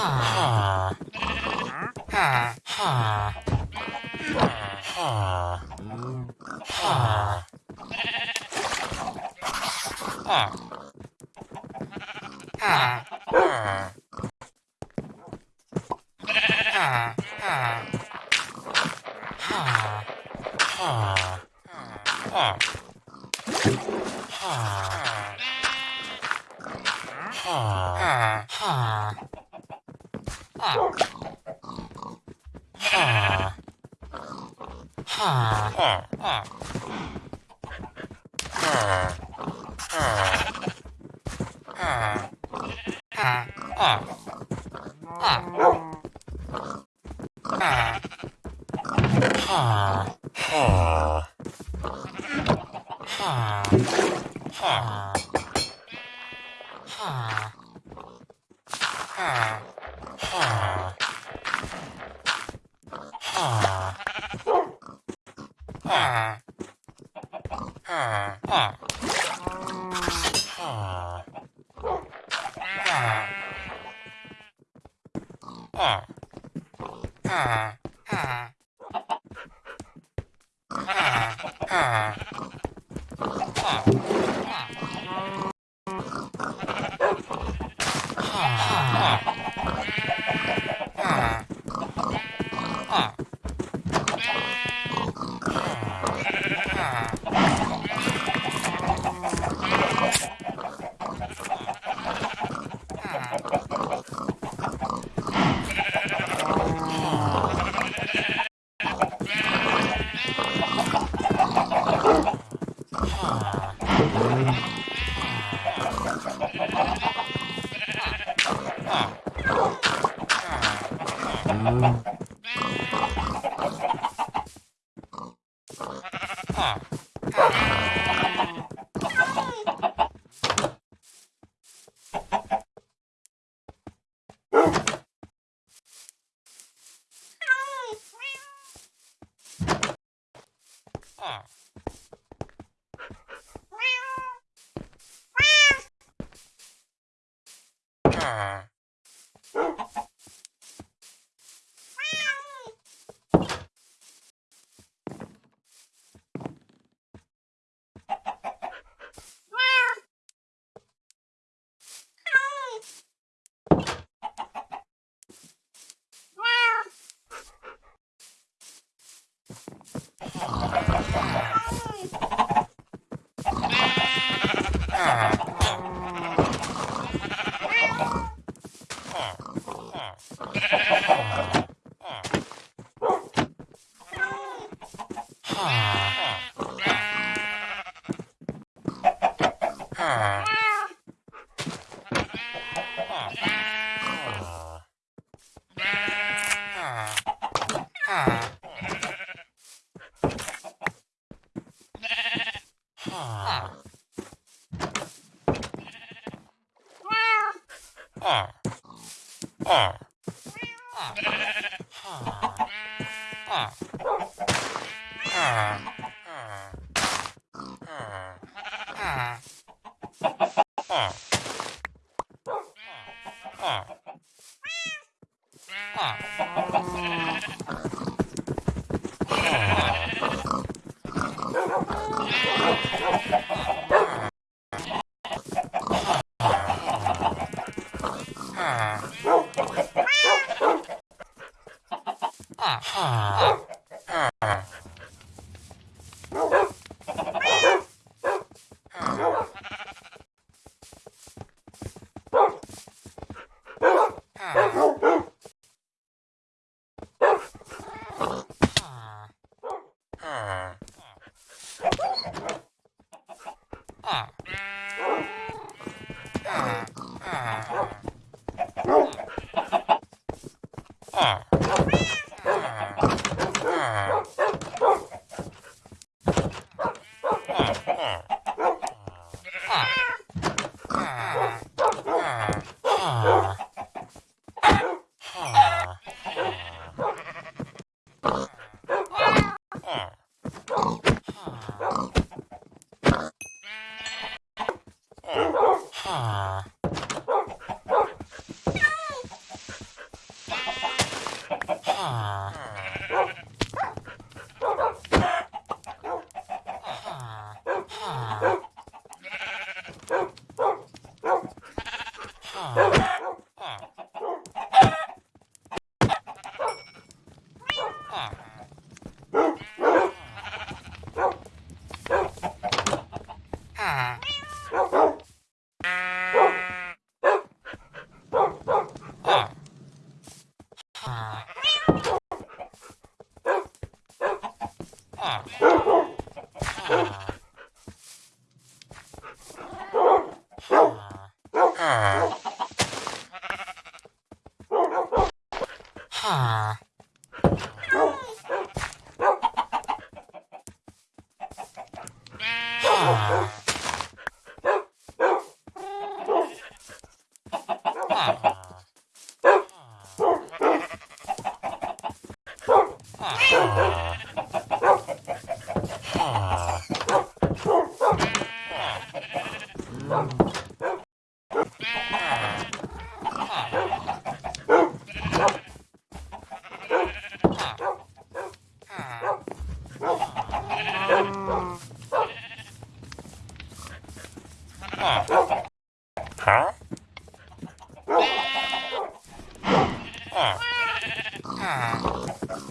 Ah. 好。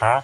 huh?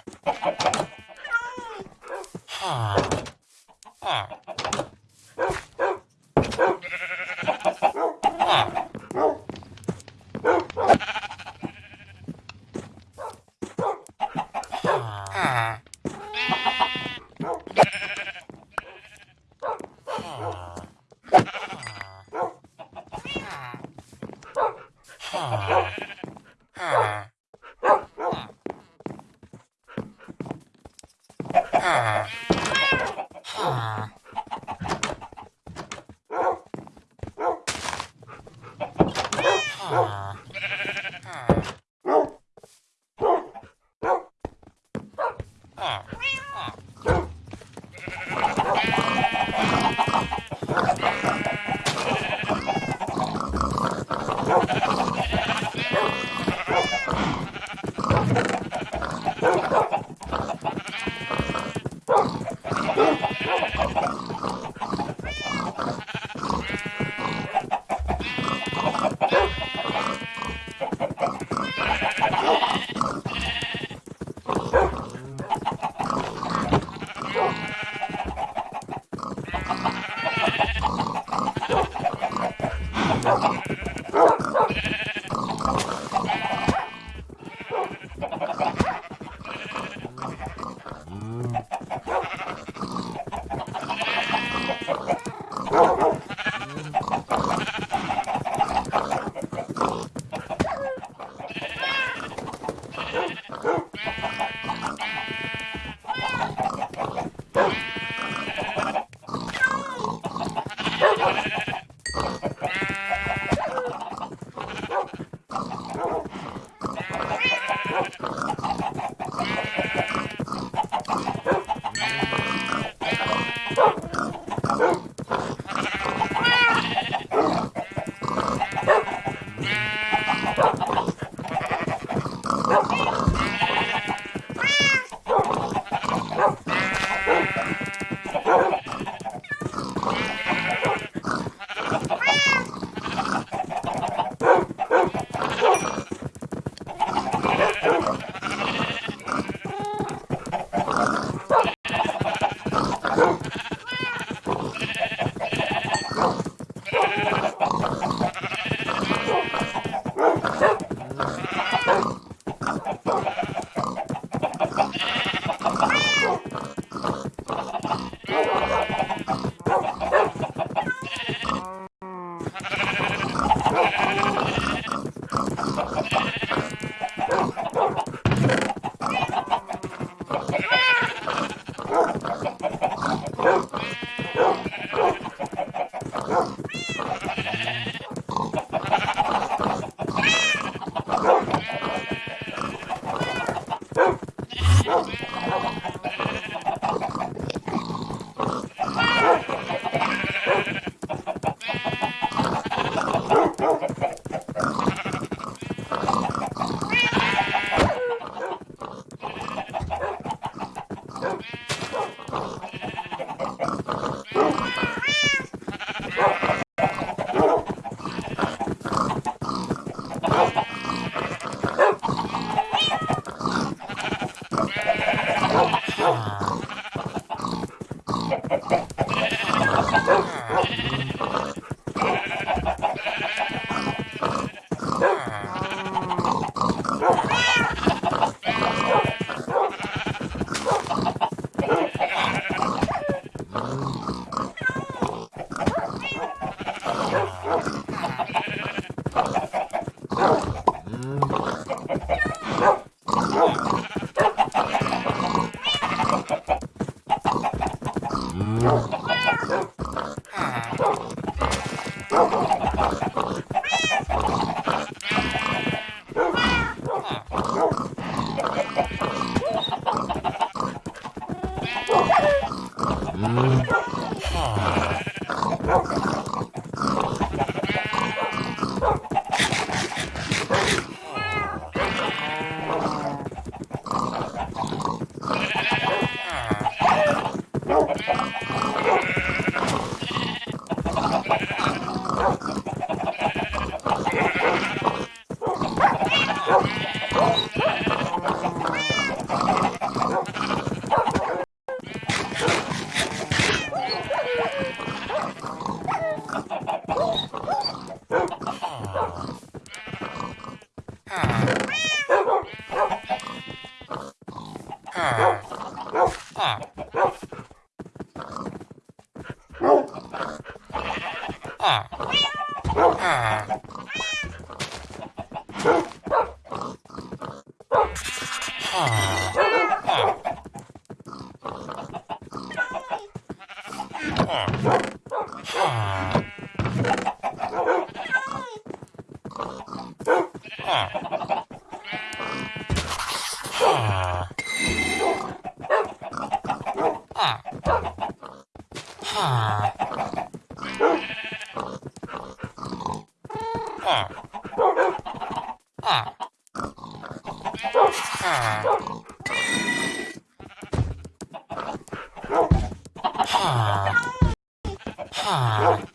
Ah.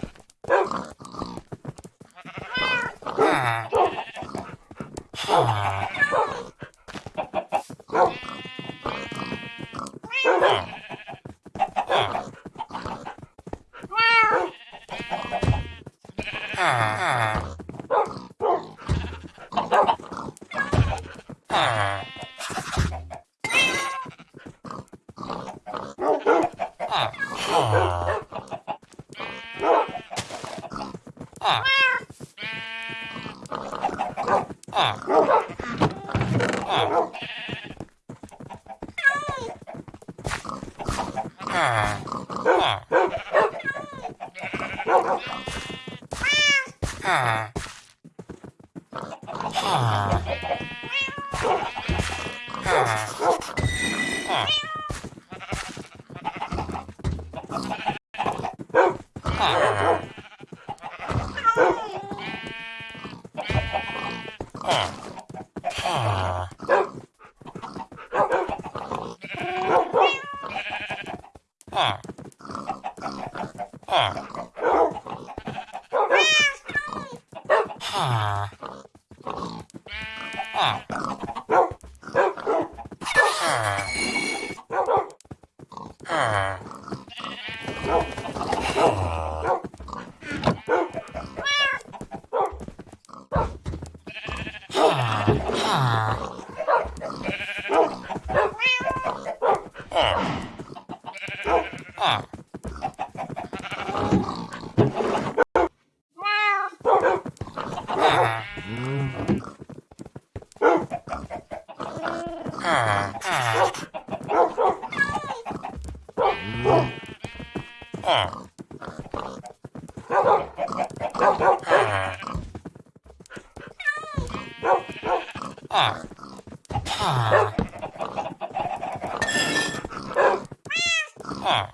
Oh.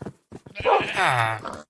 Ah.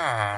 Ah.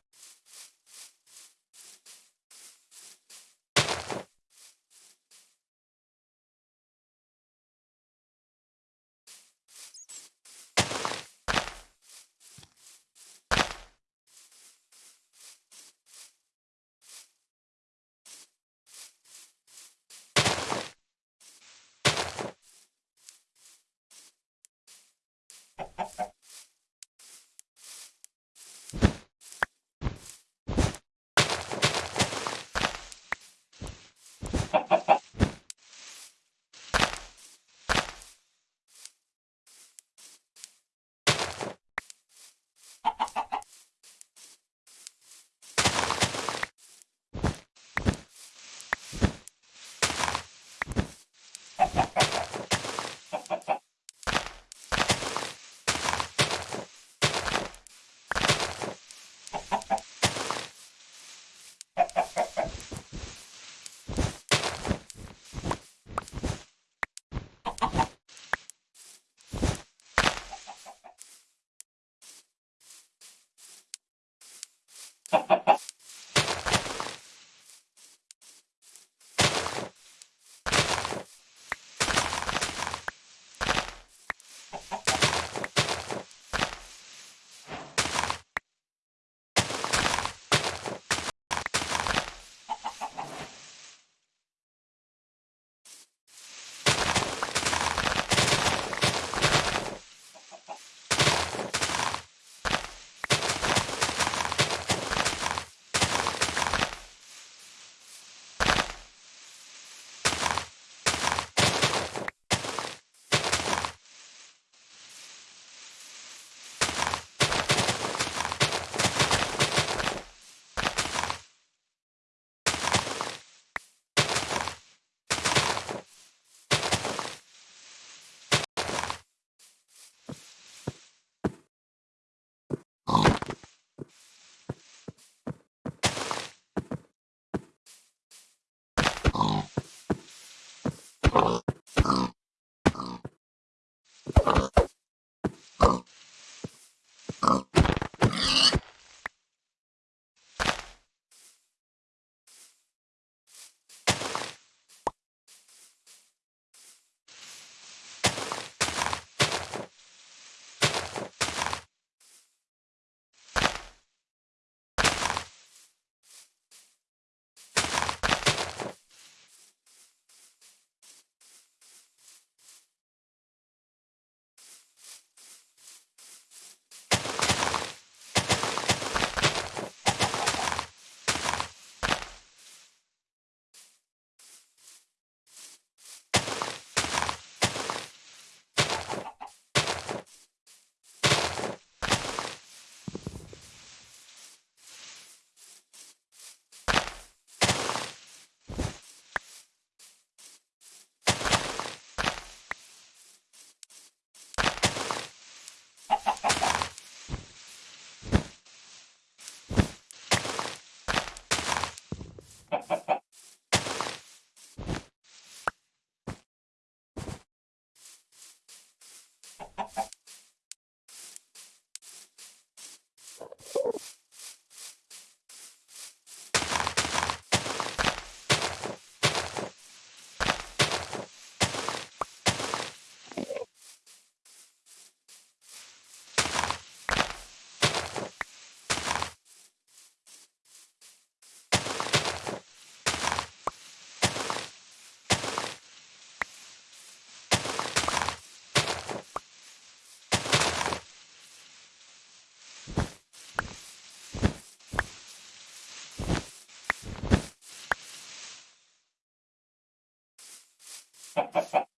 ハハハ。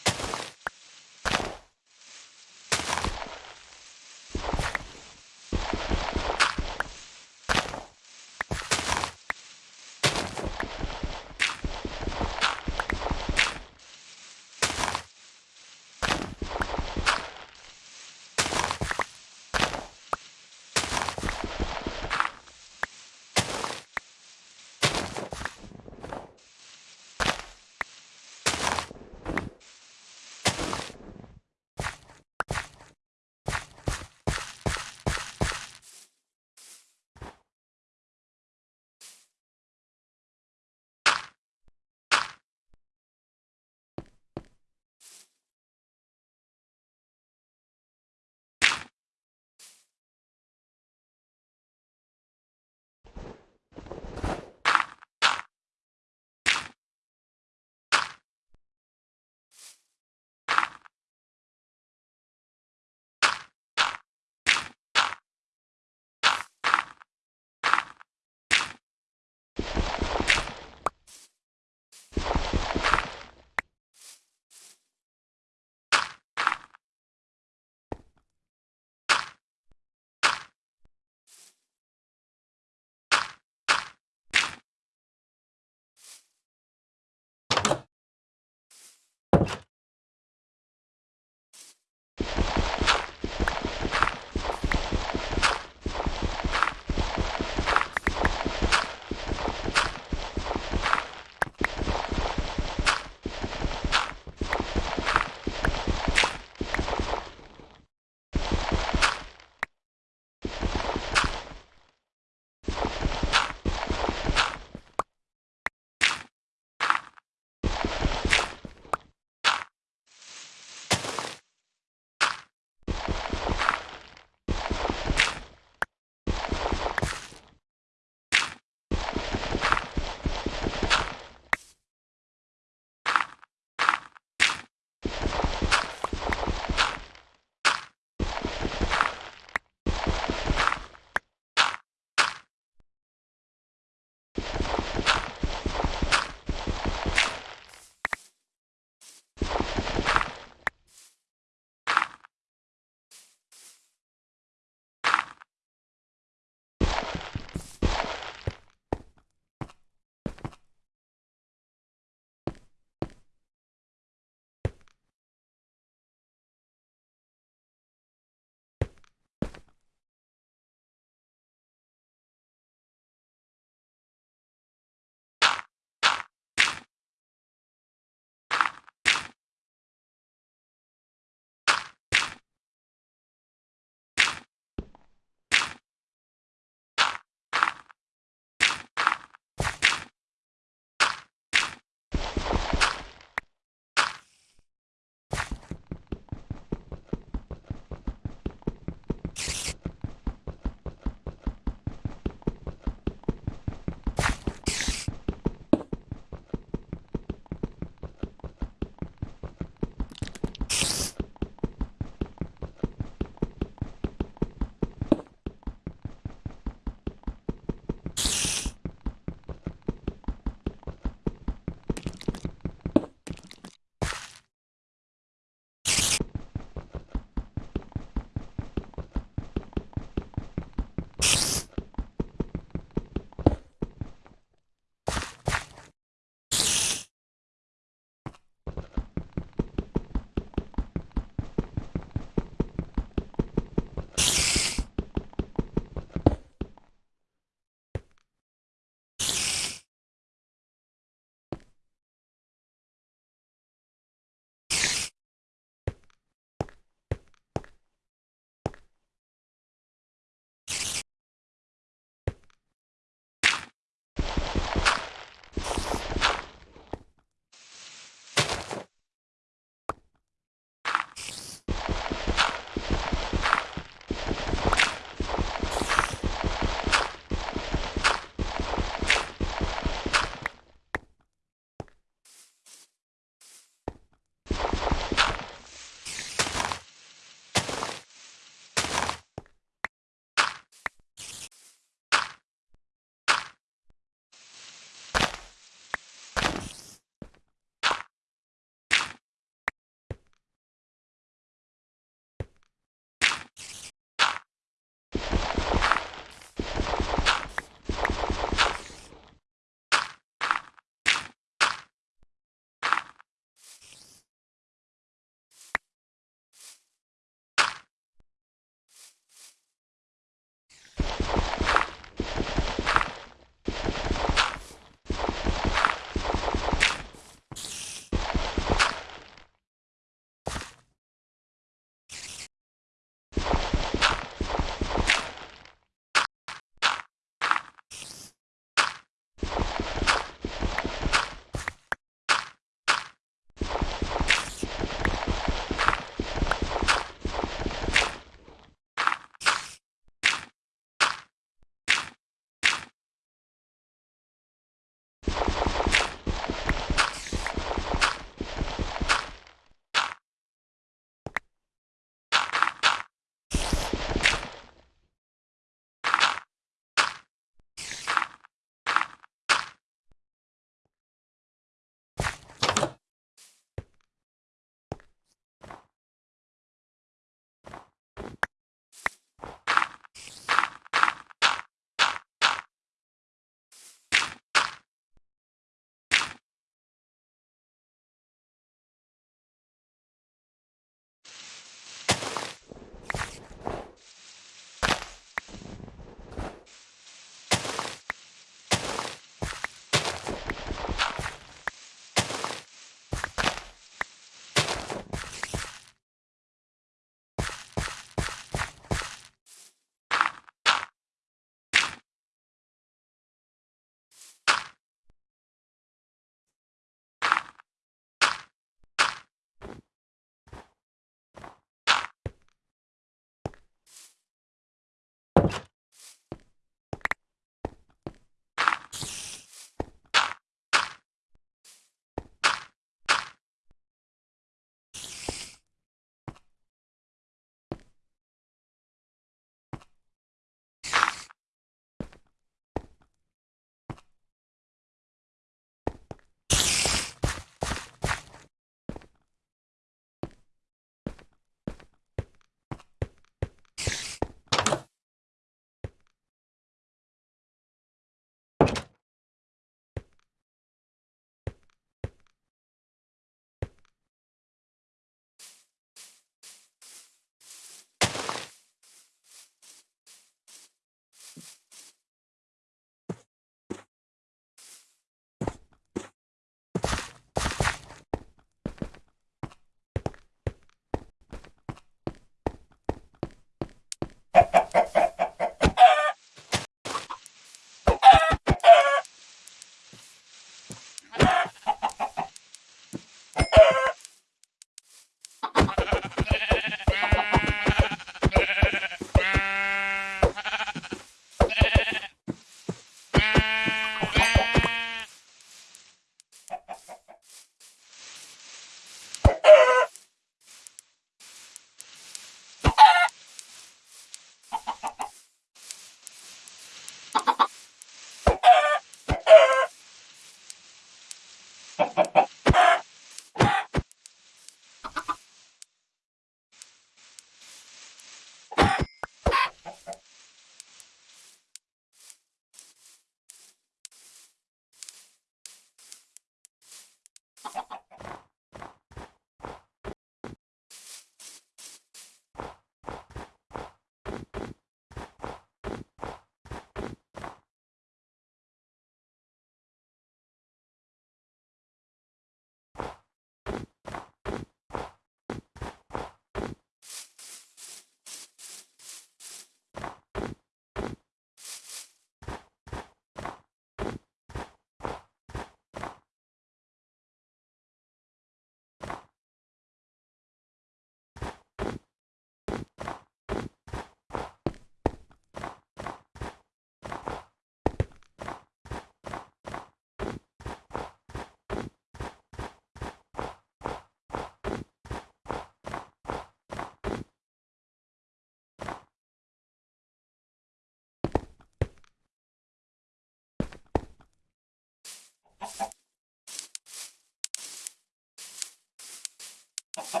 パ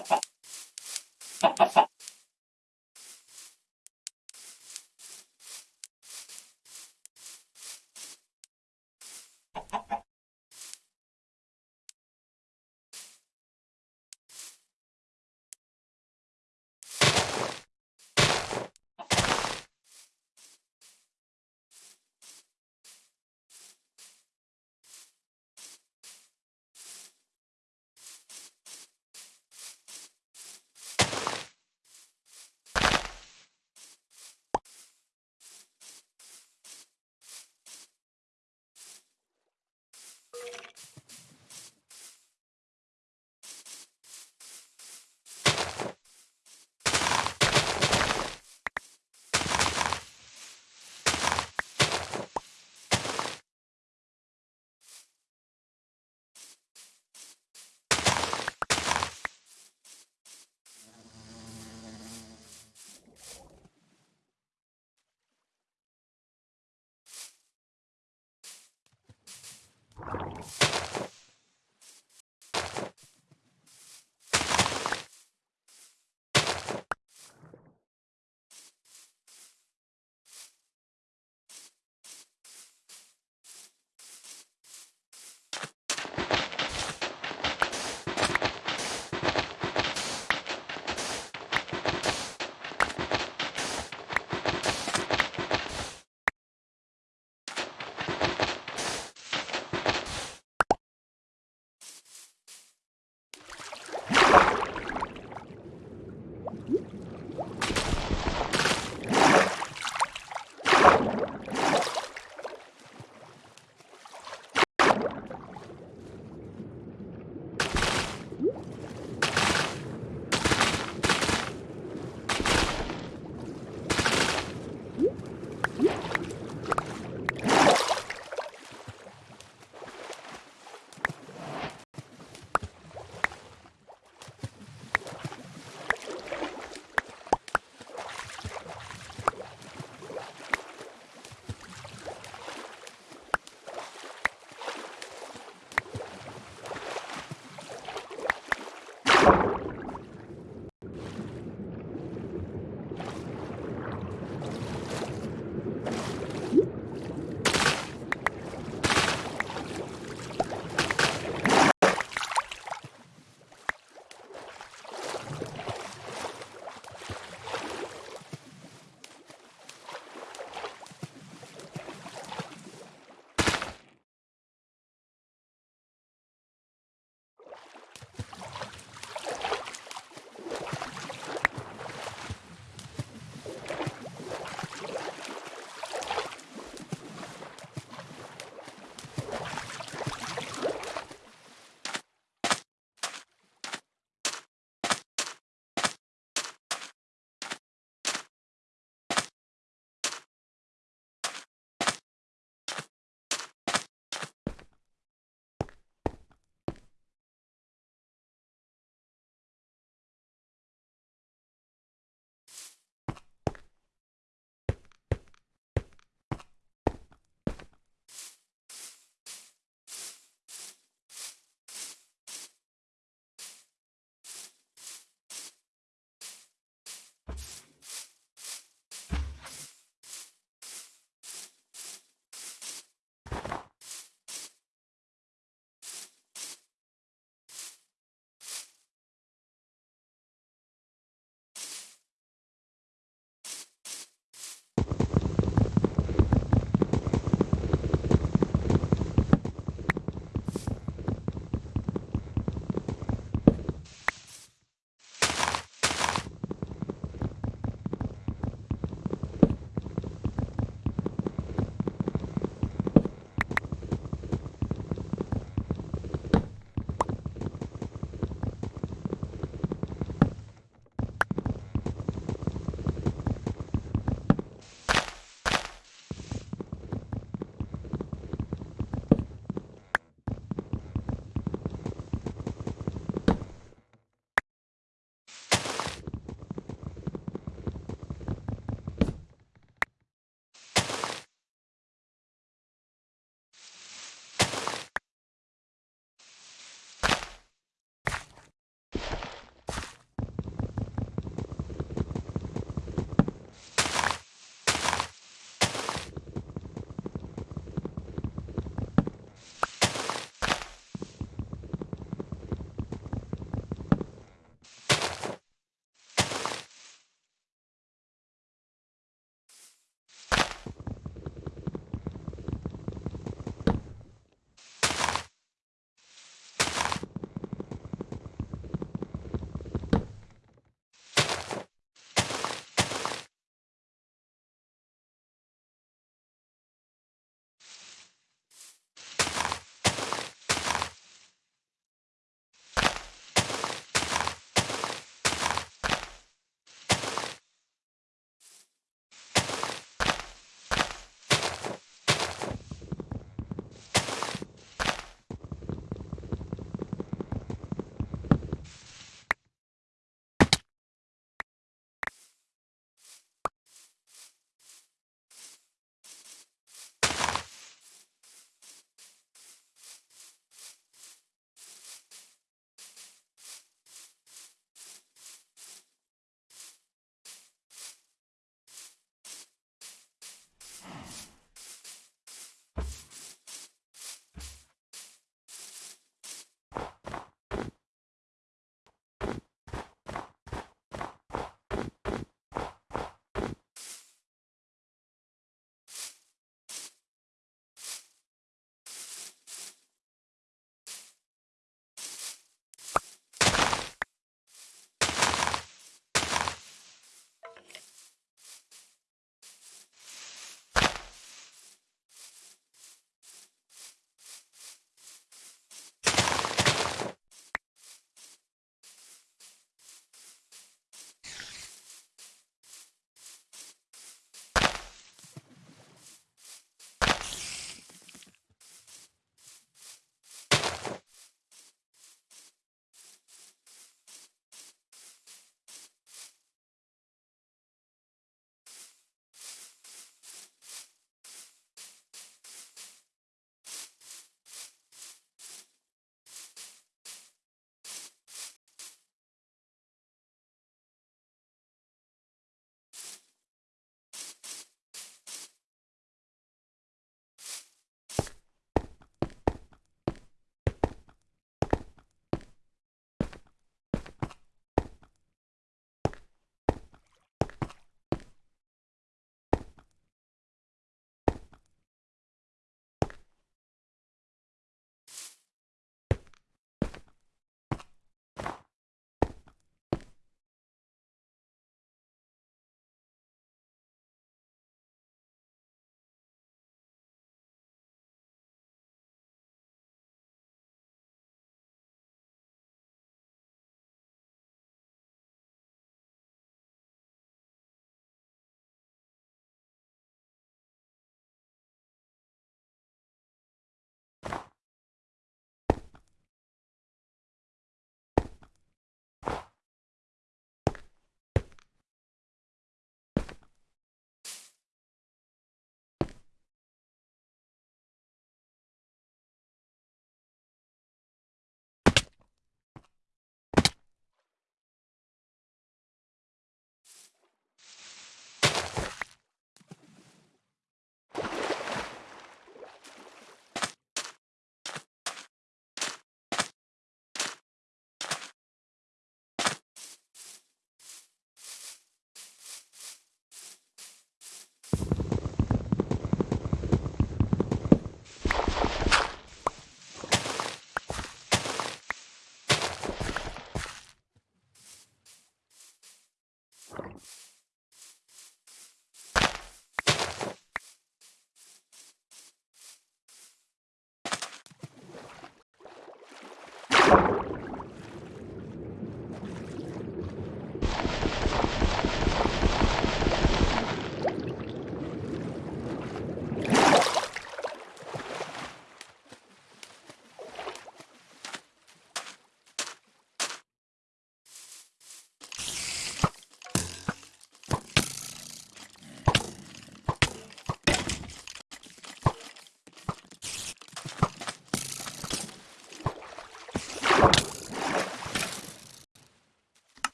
パパ。